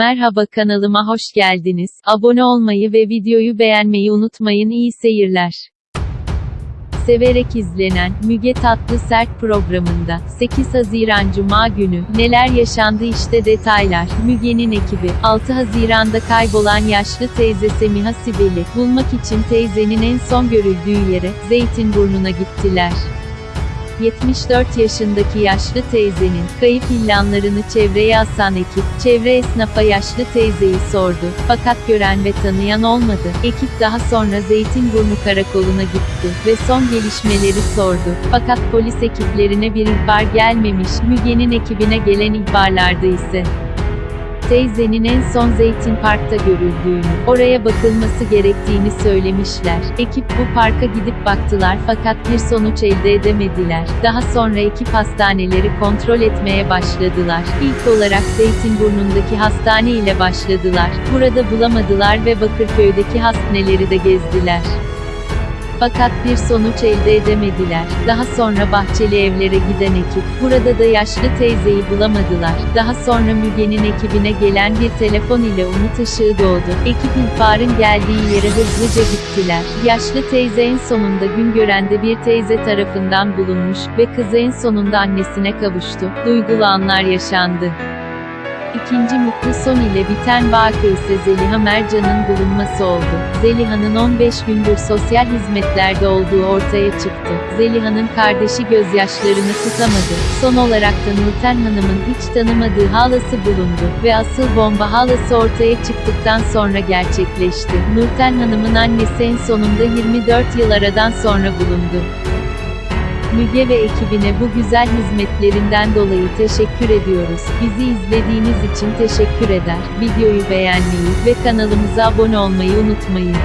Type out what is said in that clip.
Merhaba kanalıma hoş geldiniz. Abone olmayı ve videoyu beğenmeyi unutmayın. İyi seyirler. Severek izlenen Müge Tatlı Sert programında 8 Haziran Cuma günü neler yaşandı işte detaylar. Müge'nin ekibi 6 Haziran'da kaybolan yaşlı teyze Semiha Sibel'i bulmak için teyzenin en son görüldüğü yere Zeytinburnu'na gittiler. 74 yaşındaki yaşlı teyzenin kayıp ilanlarını çevreye asan ekip, çevre esnafa yaşlı teyzeyi sordu. Fakat gören ve tanıyan olmadı. Ekip daha sonra Zeytinburnu Karakolu'na gitti ve son gelişmeleri sordu. Fakat polis ekiplerine bir ihbar gelmemiş. Müge'nin ekibine gelen ihbarlarda ise teyzenin en son Zeytin Park'ta görüldüğünü, oraya bakılması gerektiğini söylemişler. Ekip bu parka gidip baktılar fakat bir sonuç elde edemediler. Daha sonra ekip hastaneleri kontrol etmeye başladılar. İlk olarak Zeytinburnu'ndaki hastane ile başladılar. Burada bulamadılar ve Bakırköy'deki hastaneleri de gezdiler. Fakat bir sonuç elde edemediler. Daha sonra Bahçeli Evler'e giden ekip, burada da yaşlı teyzeyi bulamadılar. Daha sonra Müge'nin ekibine gelen bir telefon ile umut ışığı doğdu. Ekip ihbarın geldiği yere hızlıca gittiler. Yaşlı teyze en sonunda gün görende bir teyze tarafından bulunmuş ve kızı en sonunda annesine kavuştu. Duygulu anlar yaşandı. İkinci mutlu son ile biten vaka ise Zeliha Mercan'ın bulunması oldu. Zeliha'nın 15 gündür sosyal hizmetlerde olduğu ortaya çıktı. Zeliha'nın kardeşi gözyaşlarını tutamadı. Son olarak da Nurten Hanım'ın hiç tanımadığı halası bulundu ve asıl bomba halası ortaya çıktıktan sonra gerçekleşti. Nurten Hanım'ın annesi en sonunda 24 yıl aradan sonra bulundu. Müge ve ekibine bu güzel hizmetlerinden dolayı teşekkür ediyoruz. Bizi izlediğiniz için teşekkür eder. Videoyu beğenmeyi ve kanalımıza abone olmayı unutmayın.